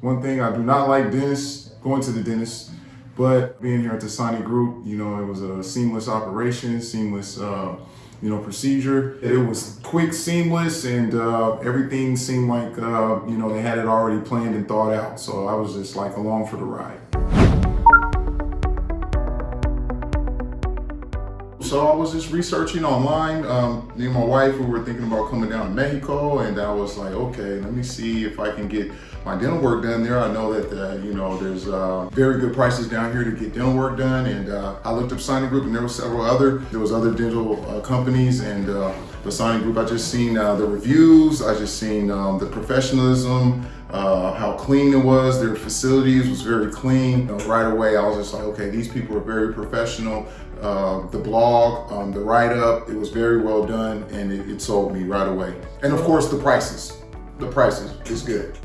One thing, I do not like dentists, going to the dentist, but being here at the Sonic Group, you know, it was a seamless operation, seamless, uh, you know, procedure. It was quick, seamless, and uh, everything seemed like, uh, you know, they had it already planned and thought out. So I was just like along for the ride. So I was just researching online. Um, me and my wife, we were thinking about coming down to Mexico, and I was like, okay, let me see if I can get my dental work done there. I know that, uh, you know, there's uh, very good prices down here to get dental work done, and uh, I looked up Sonic Group, and there were several other, there was other dental uh, companies, and uh, the Sonic Group, I just seen uh, the reviews, I just seen um, the professionalism, uh, how clean it was. Their facilities was very clean. You know, right away, I was just like, okay, these people are very professional. Uh, the blog, um, the write-up, it was very well done and it, it sold me right away. And of course, the prices. The prices is good.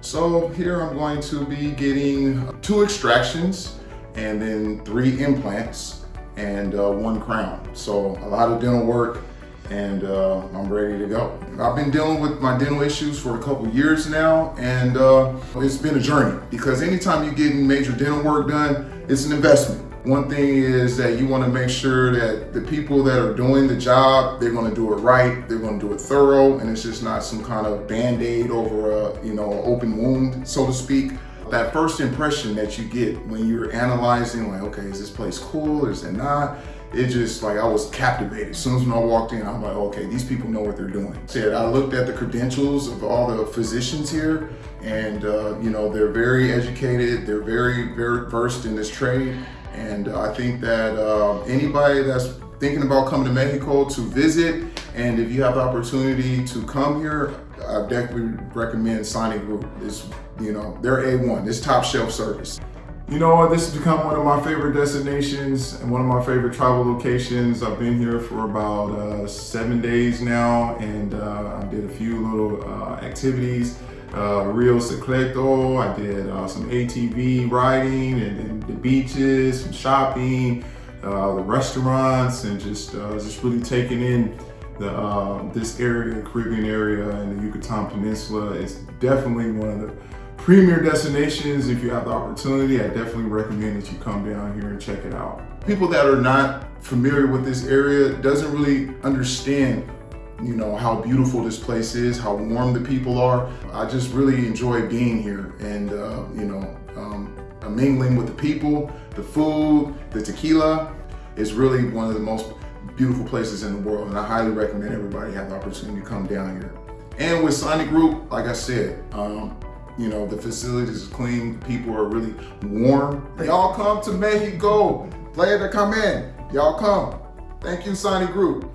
So here I'm going to be getting two extractions and then three implants and uh, one crown. So a lot of dental work and uh, I'm ready to go. I've been dealing with my dental issues for a couple years now and uh, it's been a journey because anytime you're getting major dental work done, it's an investment. One thing is that you want to make sure that the people that are doing the job, they're going to do it right, they're going to do it thorough, and it's just not some kind of band-aid over a, you know, open wound, so to speak. That first impression that you get when you're analyzing, like, okay, is this place cool, or is it not? it just like I was captivated. As soon as when I walked in, I'm like, okay, these people know what they're doing. Said I looked at the credentials of all the physicians here, and uh, you know they're very educated. They're very very versed in this trade, and uh, I think that uh, anybody that's thinking about coming to Mexico to visit, and if you have the opportunity to come here, I definitely recommend Sonic Group. It's you know they're A1. It's top shelf service. You know what, this has become one of my favorite destinations and one of my favorite travel locations. I've been here for about uh, seven days now and uh, I did a few little uh, activities. Uh, Rio Secreto, I did uh, some ATV riding and, and, the beaches, some shopping, uh, the restaurants and just, just really taking in the, this area, Caribbean area and the Yucatan Peninsula. is definitely one of the premier destinations. If you have the opportunity, I definitely recommend that you come down here and check it out. People that are not familiar with this area doesn't really understand you know, how beautiful this place is, how warm the people are. I just really enjoy being here and, uh, you know, um, mingling with the people, the food, the tequila. is really one of the most beautiful places in the world and I highly recommend everybody have the opportunity to come down here. And with Sonic Group, like I said, um, you know, the facilities is clean. People are really warm. Y'all come to Mexico. to come in Y'all come. Thank you, Sonic Group.